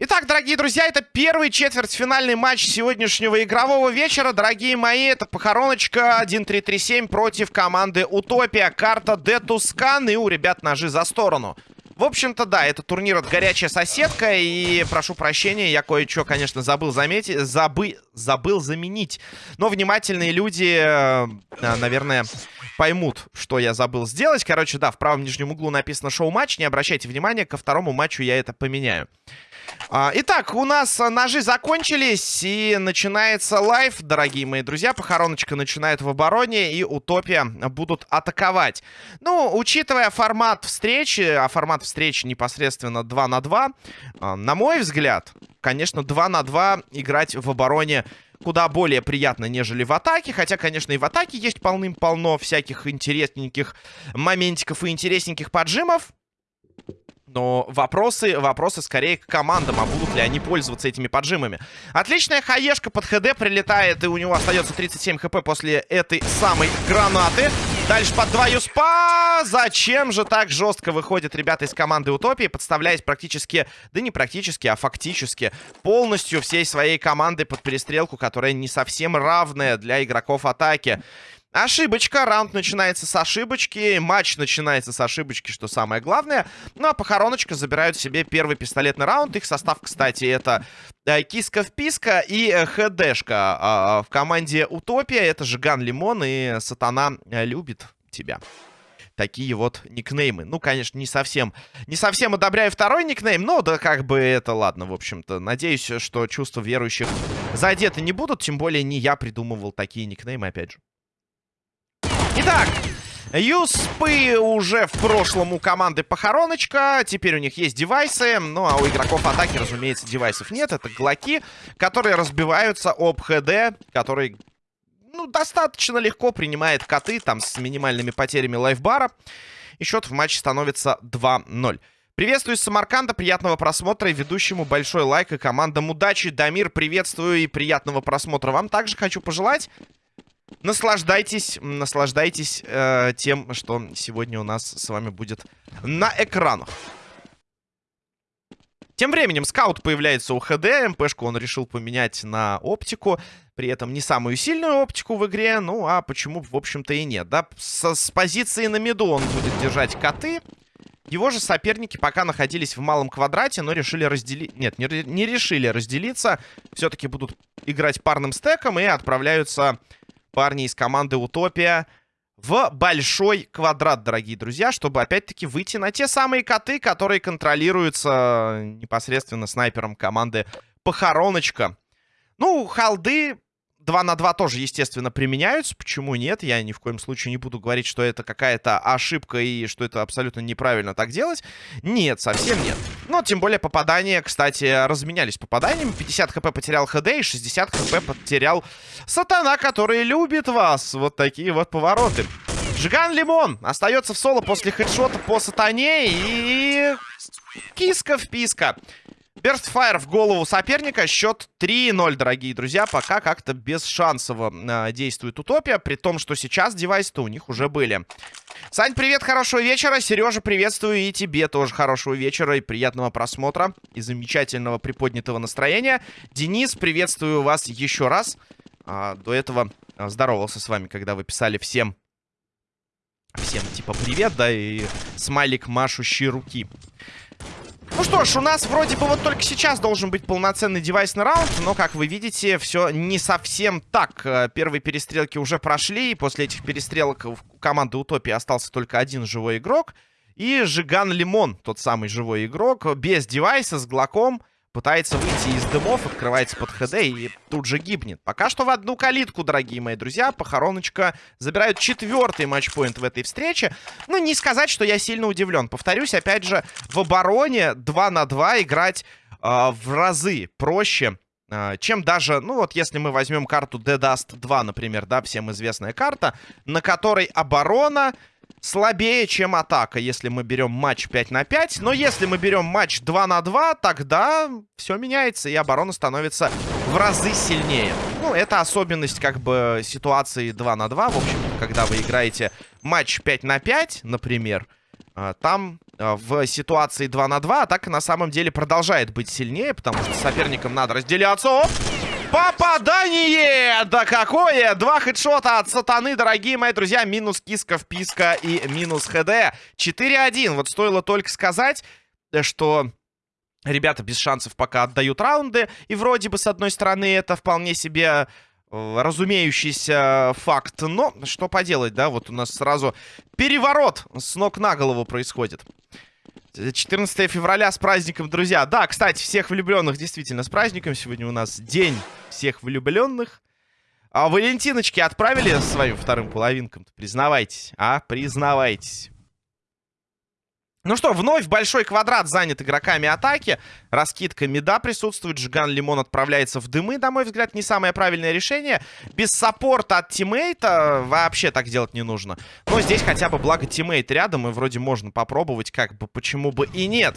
Итак, дорогие друзья, это первый четвертьфинальный матч сегодняшнего игрового вечера. Дорогие мои, это похороночка 1-3-3-7 против команды Утопия. Карта Детускан и у ребят ножи за сторону. В общем-то, да, это турнир от горячая соседка. И прошу прощения, я кое-что, конечно, забыл заметить. Забы... Забыл заменить. Но внимательные люди, э, наверное, поймут, что я забыл сделать. Короче, да, в правом нижнем углу написано шоу-матч. Не обращайте внимания, ко второму матчу я это поменяю. А, итак, у нас ножи закончились, и начинается live, дорогие мои друзья. Похороночка начинает в обороне, и Утопия будут атаковать. Ну, учитывая формат встречи, а формат встречи непосредственно 2 на 2, а, на мой взгляд, конечно, 2 на 2 играть в обороне куда более приятно, нежели в атаке. Хотя, конечно, и в атаке есть полным-полно всяких интересненьких моментиков и интересненьких поджимов. Но вопросы, вопросы скорее к командам, а будут ли они пользоваться этими поджимами. Отличная хаешка под ХД прилетает, и у него остается 37 хп после этой самой гранаты. Дальше под два юспа. Зачем же так жестко выходят ребята из команды Утопии, подставляясь практически, да не практически, а фактически, полностью всей своей командой под перестрелку, которая не совсем равная для игроков атаки. Ошибочка, раунд начинается с ошибочки, матч начинается с ошибочки, что самое главное. Ну а похороночка забирают себе первый пистолетный раунд. Их состав, кстати, это э, Киска-вписка и э, ХДшка. Э, в команде Утопия это Жиган Лимон и Сатана э, любит тебя такие вот никнеймы. Ну, конечно, не совсем, не совсем одобряю второй никнейм, но да как бы это ладно, в общем-то. Надеюсь, что чувства верующих задеты не будут, тем более не я придумывал такие никнеймы, опять же. Итак, Юспы уже в прошлом у команды похороночка. Теперь у них есть девайсы. Ну, а у игроков атаки, разумеется, девайсов нет. Это глоки, которые разбиваются об ХД, который, ну, достаточно легко принимает коты, там, с минимальными потерями лайфбара. И счет в матче становится 2-0. Приветствую из Самарканда, приятного просмотра и ведущему большой лайк и командам удачи. Дамир, приветствую и приятного просмотра вам также хочу пожелать. Наслаждайтесь, наслаждайтесь э, тем, что сегодня у нас с вами будет на экранах. Тем временем скаут появляется у ХД. МПшку он решил поменять на оптику. При этом не самую сильную оптику в игре. Ну, а почему, в общем-то, и нет. Да, с, с позиции на миду он будет держать коты. Его же соперники пока находились в малом квадрате, но решили разделить... Нет, не, не решили разделиться. Все-таки будут играть парным стеком и отправляются парни из команды Утопия в большой квадрат, дорогие друзья, чтобы опять-таки выйти на те самые коты, которые контролируются непосредственно снайпером команды Похороночка. Ну, халды 2 на 2 тоже, естественно, применяются. Почему нет? Я ни в коем случае не буду говорить, что это какая-то ошибка и что это абсолютно неправильно так делать. Нет, совсем нет. Но тем более попадания, кстати, разменялись попаданиями. 50 хп потерял ХД и 60 хп потерял Сатана, который любит вас. Вот такие вот повороты. Жиган Лимон остается в соло после хедшота по Сатане и... Киска-вписка. Берстфайр в голову соперника. Счет 3-0, дорогие друзья. Пока как-то бесшансово э, действует Утопия. При том, что сейчас девайсы-то у них уже были. Сань, привет, хорошего вечера. Сережа, приветствую и тебе тоже хорошего вечера и приятного просмотра. И замечательного приподнятого настроения. Денис, приветствую вас еще раз. А, до этого а, здоровался с вами, когда вы писали всем... Всем типа привет, да, и смайлик машущий руки. Ну что ж, у нас вроде бы вот только сейчас должен быть полноценный девайсный раунд, но, как вы видите, все не совсем так. Э, первые перестрелки уже прошли, и после этих перестрелок у команды Утопии остался только один живой игрок. И Жиган Лимон, тот самый живой игрок, без девайса, с глоком пытается выйти из дымов, открывается под ХД и тут же гибнет. Пока что в одну калитку, дорогие мои друзья. Похороночка забирают четвертый матчпоинт в этой встрече. Ну, не сказать, что я сильно удивлен. Повторюсь, опять же, в обороне 2 на 2 играть э, в разы проще а, чем даже, ну вот если мы возьмем карту Dead Dust 2, например, да, всем известная карта, на которой оборона слабее, чем атака, если мы берем матч 5 на 5. Но если мы берем матч 2 на 2, тогда все меняется, и оборона становится в разы сильнее. Ну, это особенность, как бы, ситуации 2 на 2. В общем, когда вы играете матч 5 на 5, например, а, там а, в ситуации 2 на 2 атака на самом деле продолжает быть сильнее, потому что соперникам надо разделяться. Оп! Попадание! Да какое! Два хедшота от сатаны, дорогие мои друзья. Минус киска, вписка и минус хд. 4-1. Вот стоило только сказать, что ребята без шансов пока отдают раунды. И вроде бы, с одной стороны, это вполне себе э, разумеющийся факт. Но что поделать, да? Вот у нас сразу переворот с ног на голову происходит. 14 февраля с праздником, друзья. Да, кстати, всех влюбленных действительно с праздником. Сегодня у нас день всех влюбленных. А Валентиночки отправили своим вторым половинкам? Признавайтесь, а? Признавайтесь. Ну что, вновь большой квадрат занят игроками атаки. Раскидка мида присутствует. Жиган Лимон отправляется в дымы. На мой взгляд, не самое правильное решение. Без саппорта от тиммейта вообще так делать не нужно. Но здесь хотя бы благо тиммейт рядом. И вроде можно попробовать, как бы, почему бы и нет.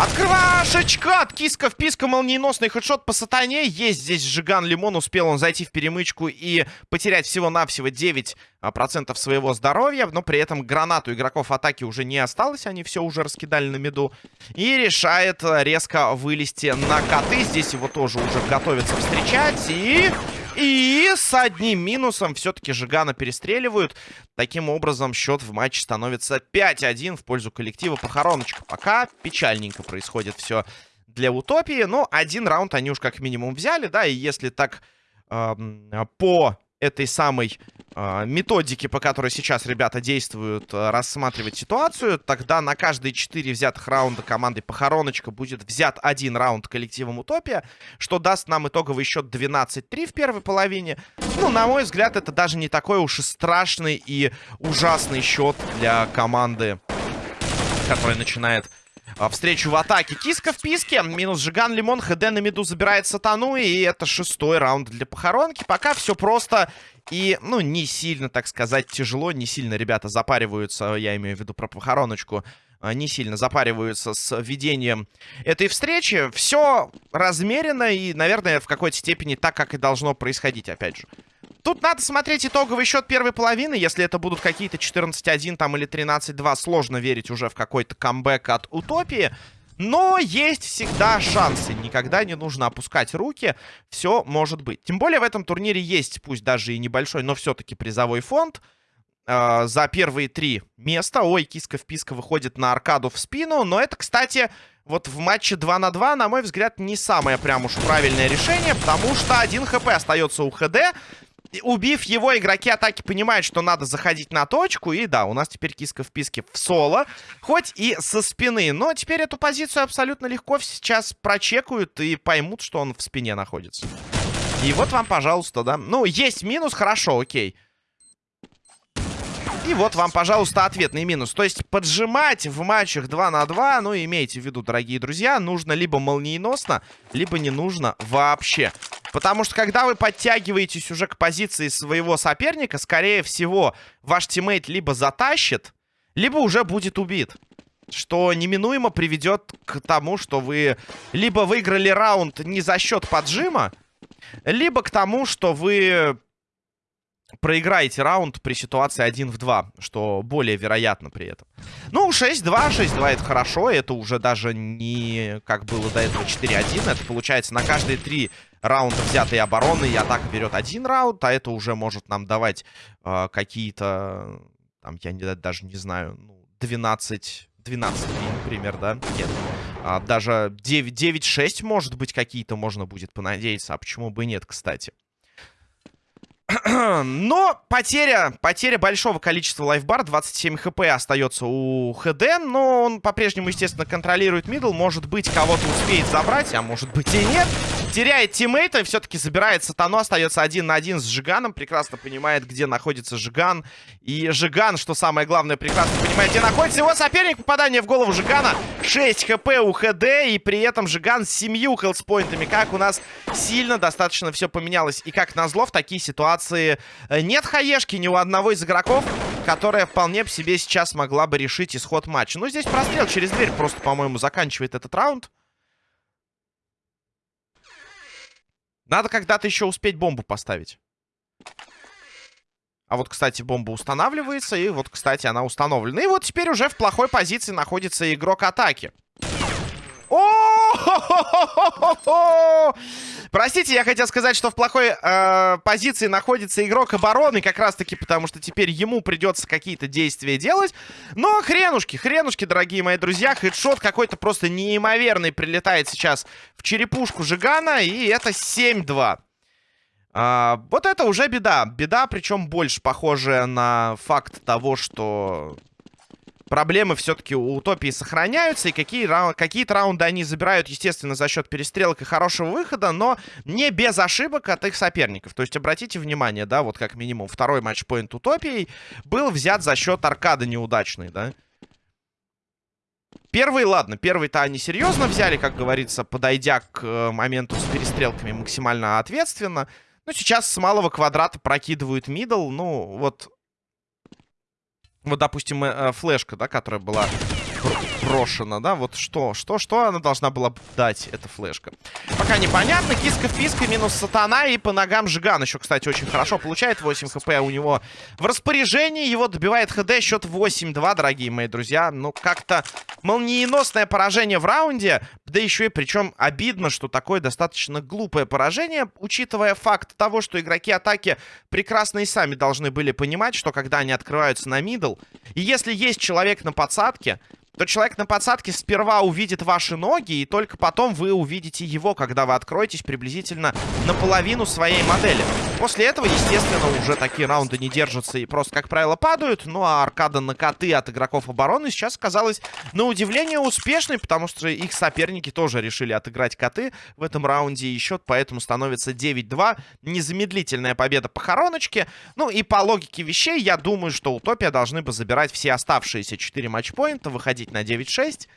Открывашечка! От киска в писка, молниеносный хедшот по сатане. Есть здесь Жиган Лимон. Успел он зайти в перемычку и потерять всего-навсего 9% а, своего здоровья. Но при этом гранату игроков атаки уже не осталось. Они все уже раскидали на меду. И решает резко вылезти на коты. Здесь его тоже уже готовятся встречать. И... И с одним минусом все-таки Жигана перестреливают. Таким образом, счет в матче становится 5-1 в пользу коллектива Похороночка. Пока печальненько происходит все для Утопии. Но один раунд они уж как минимум взяли, да, и если так э, по этой самой э, методики, по которой сейчас ребята действуют, э, рассматривать ситуацию, тогда на каждые 4 взятых раунда команды Похороночка будет взят один раунд коллективом Утопия, что даст нам итоговый счет 12-3 в первой половине. Ну, на мой взгляд, это даже не такой уж и страшный и ужасный счет для команды, которая начинает встречу в атаке. Киска в писке. Минус Жиган, Лимон. ХД на миду забирает Сатану. И это шестой раунд для похоронки. Пока все просто и, ну, не сильно, так сказать, тяжело. Не сильно ребята запариваются. Я имею в виду про похороночку а, не сильно запариваются с ведением этой встречи. Все размеренно и, наверное, в какой-то степени так, как и должно происходить, опять же. Тут надо смотреть итоговый счет первой половины. Если это будут какие-то 14-1 там или 13-2, сложно верить уже в какой-то камбэк от Утопии. Но есть всегда шансы. Никогда не нужно опускать руки. Все может быть. Тем более в этом турнире есть, пусть даже и небольшой, но все-таки призовой фонд. Э, за первые три места. Ой, киска в писка выходит на аркаду в спину. Но это, кстати, вот в матче 2 на 2, на мой взгляд, не самое прям уж правильное решение. Потому что один хп остается у ХД убив его, игроки атаки понимают, что надо заходить на точку. И да, у нас теперь киска в писке в соло. Хоть и со спины. Но теперь эту позицию абсолютно легко сейчас прочекают и поймут, что он в спине находится. И вот вам, пожалуйста, да. Ну, есть минус, хорошо, окей. И вот вам, пожалуйста, ответный минус. То есть поджимать в матчах 2 на 2, ну, имейте в виду, дорогие друзья, нужно либо молниеносно, либо не нужно вообще. Потому что, когда вы подтягиваетесь уже к позиции своего соперника, скорее всего, ваш тиммейт либо затащит, либо уже будет убит. Что неминуемо приведет к тому, что вы либо выиграли раунд не за счет поджима, либо к тому, что вы проиграете раунд при ситуации 1 в 2, что более вероятно при этом. Ну, 6-2, 6-2 это хорошо, это уже даже не как было до этого 4-1, это получается на каждые 3 раунда взятой обороны и атака берет один раунд, а это уже может нам давать э, какие-то, там, я не, даже не знаю, ну, 12... 12 например, да? Нет. А, даже 9-6, может быть, какие-то можно будет понадеяться. А почему бы нет, кстати? Но потеря, потеря большого количества life bar, 27 HP остается у ХД, но он по-прежнему, естественно, контролирует middle. Может быть, кого-то успеет забрать, а может быть и нет. Теряет тиммейта, все-таки забирает сатану, остается один на один с Жиганом. Прекрасно понимает, где находится Жиган. И Жиган, что самое главное, прекрасно понимает, где находится его соперник. Попадание в голову Жигана. 6 хп у ХД, и при этом Жиган с 7 хелспоинтами. Как у нас сильно достаточно все поменялось. И как назло, в такие ситуации э, нет хаешки ни у одного из игроков, которая вполне по себе сейчас могла бы решить исход матча. Ну, здесь прострел через дверь просто, по-моему, заканчивает этот раунд. Надо когда-то еще успеть бомбу поставить. А вот, кстати, бомба устанавливается, и вот, кстати, она установлена. И вот теперь уже в плохой позиции находится игрок атаки. Простите, я хотел сказать, что в плохой э, позиции находится игрок обороны, как раз-таки потому, что теперь ему придется какие-то действия делать. Но хренушки, хренушки, дорогие мои друзья, хедшот какой-то просто неимоверный прилетает сейчас в черепушку Жигана, и это 7-2. А, вот это уже беда. Беда, причем больше похожая на факт того, что проблемы все-таки у Утопии сохраняются, и какие какие-то раунды они забирают, естественно, за счет перестрелок и хорошего выхода, но не без ошибок от их соперников. То есть, обратите внимание, да, вот как минимум второй матчпоинт Утопии был взят за счет аркады неудачный, да. Первый, ладно, первый-то они серьезно взяли, как говорится, подойдя к э, моменту с перестрелками максимально ответственно. Ну, сейчас с малого квадрата прокидывают middle. Ну, вот вот, допустим, э, флешка, да, которая была брошена, да? Вот что, что, что она должна была дать, эта флешка? Пока непонятно. Киска в писка, минус сатана. И по ногам Жиган еще, кстати, очень хорошо получает. 8 HP у него в распоряжении. Его добивает ХД. Счет 8-2, дорогие мои друзья. Ну, как-то молниеносное поражение в раунде. Да еще и причем обидно, что такое достаточно глупое поражение, учитывая факт того, что игроки атаки прекрасно и сами должны были понимать, что когда они открываются на мидл, и если есть человек на подсадке, то человек на подсадке сперва увидит ваши ноги, и только потом вы увидите его, когда вы откроетесь приблизительно наполовину своей модели. После этого, естественно, уже такие раунды не держатся и просто, как правило, падают. Ну, а аркада на коты от игроков обороны сейчас оказалась, на удивление, успешной, потому что их соперники тоже решили отыграть коты в этом раунде, и счет поэтому становится 9-2. Незамедлительная победа по хороночке. Ну, и по логике вещей, я думаю, что Утопия должны бы забирать все оставшиеся 4 матчпоинта, выходить на 9-6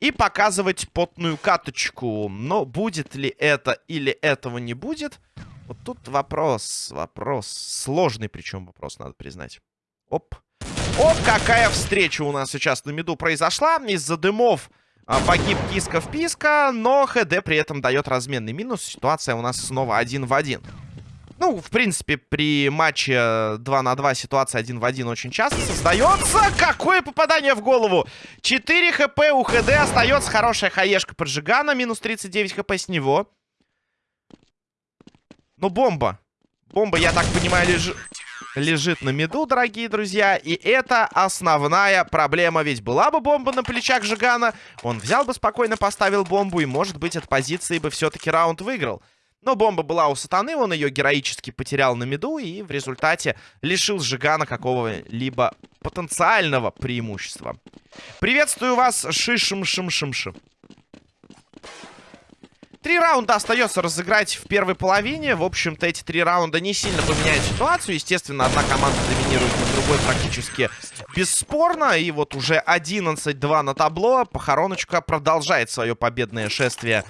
и показывать потную каточку. Но будет ли это или этого не будет... Вот тут вопрос, вопрос. Сложный причем вопрос, надо признать. Оп. Оп, какая встреча у нас сейчас на миду произошла. Из-за дымов а, погиб Киска в Писка, но ХД при этом дает разменный минус. Ситуация у нас снова один в один. Ну, в принципе, при матче 2 на 2 ситуация 1 в 1 очень часто создается. Какое попадание в голову! 4 хп у ХД, остается хорошая хаешка поджигана, минус 39 хп с него. Ну, бомба. Бомба, я так понимаю, лежит лежит на меду, дорогие друзья. И это основная проблема. Ведь была бы бомба на плечах Жигана, он взял бы спокойно, поставил бомбу, и, может быть, от позиции бы все-таки раунд выиграл. Но бомба была у сатаны, он ее героически потерял на меду и в результате лишил Жигана какого-либо потенциального преимущества. Приветствую вас, шишим-шим-шим-шим. Три раунда остается разыграть в первой половине. В общем-то, эти три раунда не сильно поменяют ситуацию. Естественно, одна команда доминирует на другой практически бесспорно. И вот уже 11-2 на табло. Похороночка продолжает свое победное шествие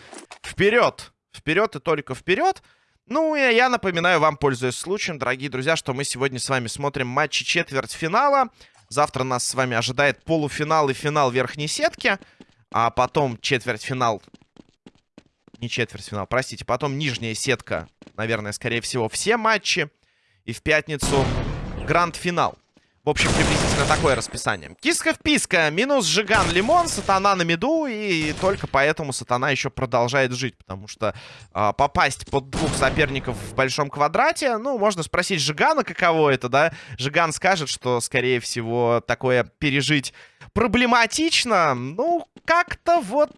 вперед. Вперед и только вперед. Ну, и я напоминаю вам, пользуясь случаем, дорогие друзья, что мы сегодня с вами смотрим матчи четвертьфинала. Завтра нас с вами ожидает полуфинал и финал верхней сетки. А потом четвертьфинал не четвертьфинал, простите. Потом нижняя сетка, наверное, скорее всего, все матчи. И в пятницу гранд-финал. В общем, приблизительно такое расписание. Киска в писка, минус Жиган Лимон, Сатана на меду, и только поэтому Сатана еще продолжает жить, потому что э, попасть под двух соперников в большом квадрате, ну, можно спросить Жигана, каково это, да? Жиган скажет, что, скорее всего, такое пережить проблематично, ну, как-то вот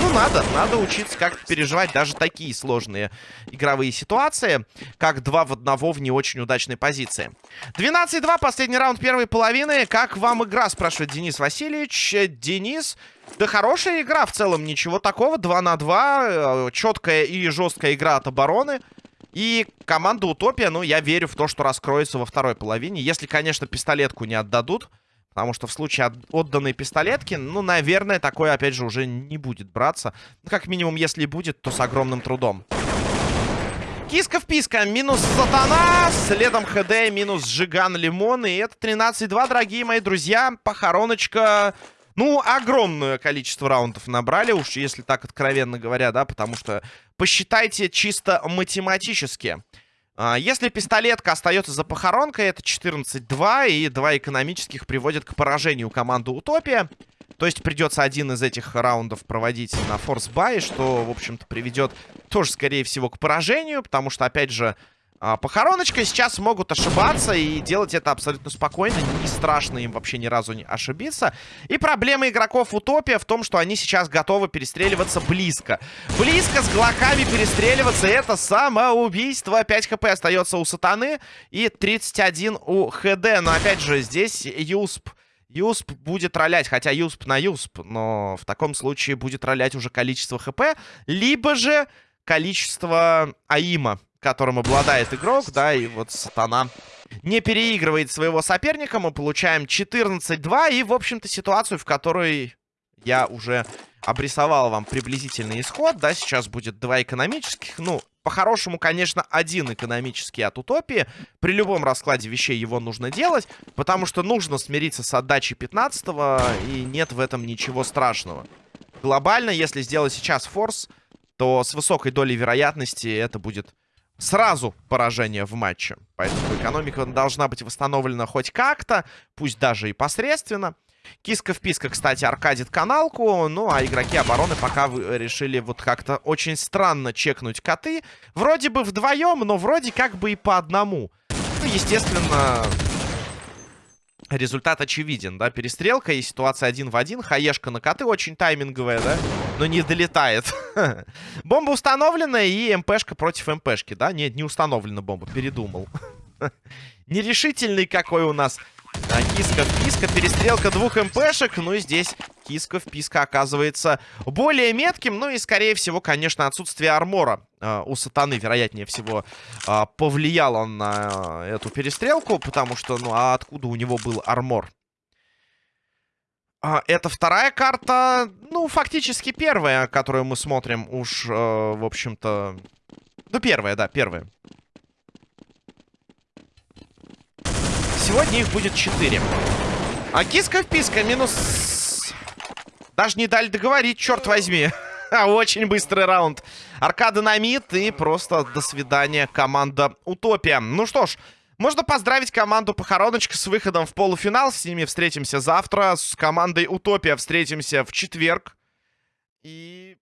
ну, надо, надо учиться как переживать даже такие сложные игровые ситуации, как два в одного в не очень удачной позиции. 12-2, последний раунд первой половины. Как вам игра, спрашивает Денис Васильевич. Денис, да хорошая игра в целом, ничего такого. 2 на 2, э, четкая и жесткая игра от обороны. И команда Утопия, ну, я верю в то, что раскроется во второй половине. Если, конечно, пистолетку не отдадут. Потому что в случае от отданной пистолетки, ну, наверное, такое, опять же, уже не будет браться. Ну, как минимум, если будет, то с огромным трудом. Киска в писка, минус сатана, следом ХД, минус Жиган Лимон. И это 13-2, дорогие мои друзья. Похороночка ну, огромное количество раундов набрали, уж если так откровенно говоря, да, потому что посчитайте чисто математически. А, если пистолетка остается за похоронкой, это 14-2, и два экономических приводят к поражению команды Утопия. То есть придется один из этих раундов проводить на force buy, что, в общем-то, приведет тоже, скорее всего, к поражению, потому что, опять же, а, похороночка сейчас могут ошибаться и делать это абсолютно спокойно. Не страшно им вообще ни разу не ошибиться. И проблема игроков Утопия в том, что они сейчас готовы перестреливаться близко. Близко с глоками перестреливаться это самоубийство. 5 хп остается у Сатаны и 31 у ХД. Но опять же здесь Юсп... Юсп будет ролять, хотя Юсп на Юсп, но в таком случае будет ролять уже количество хп, либо же количество АИМа которым обладает игрок, да, и вот Сатана не переигрывает своего соперника. Мы получаем 14-2 и, в общем-то, ситуацию, в которой я уже обрисовал вам приблизительный исход, да, сейчас будет два экономических, ну, по-хорошему, конечно, один экономический от Утопии. При любом раскладе вещей его нужно делать, потому что нужно смириться с отдачей 15-го, и нет в этом ничего страшного. Глобально, если сделать сейчас форс, то с высокой долей вероятности это будет сразу поражение в матче. Поэтому экономика должна быть восстановлена хоть как-то, пусть даже и посредственно. Киска в писка, кстати, аркадит каналку. Ну, а игроки обороны пока решили вот как-то очень странно чекнуть коты. Вроде бы вдвоем, но вроде как бы и по одному. Ну, естественно, результат очевиден, да, перестрелка и ситуация один в один. Хаешка на коты очень тайминговая, да, но не долетает. бомба установлена и МПшка против МПшки, да? Нет, не установлена бомба, передумал. Нерешительный какой у нас а, киска в писка, перестрелка двух МПшек. Ну и здесь киска в писка оказывается более метким. Ну и, скорее всего, конечно, отсутствие армора э, у сатаны, вероятнее всего, э, повлияло на э, эту перестрелку. Потому что, ну, а откуда у него был армор? А, это вторая карта, ну, фактически первая, которую мы смотрим уж, э, в общем-то... Ну, первая, да, первая. Сегодня их будет 4. А киска-вписка минус... Даже не дали договорить, черт возьми. Очень быстрый раунд. Аркада на мид и просто до свидания команда Утопия. Ну что ж, можно поздравить команду Похороночка с выходом в полуфинал. С ними встретимся завтра. С командой Утопия встретимся в четверг. И